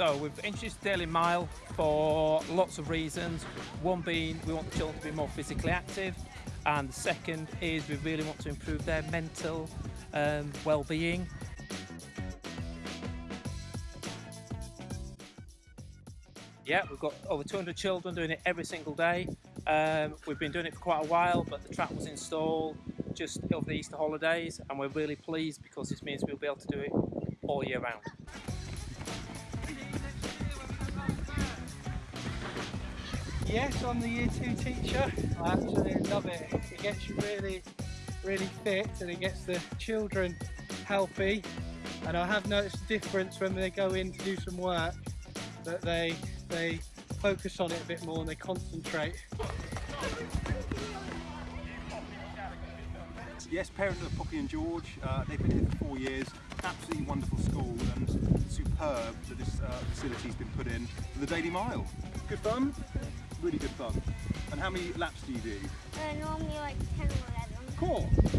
So we've introduced Daily Mile for lots of reasons. One being we want the children to be more physically active, and the second is we really want to improve their mental um, well-being. Yeah, we've got over 200 children doing it every single day. Um, we've been doing it for quite a while, but the track was installed just over the Easter holidays, and we're really pleased because this means we'll be able to do it all year round. Yes, I'm the year two teacher. I absolutely love it. It gets you really, really fit and it gets the children healthy. And I have noticed a difference when they go in to do some work that they they focus on it a bit more and they concentrate. Yes, parent of Poppy and George. Uh, they've been here for four years. Absolutely wonderful school superb that this uh, facility's been put in for the Daily Mile. Good fun? Really good fun. And how many laps do you do? Uh, normally like 10 or 11. Cool.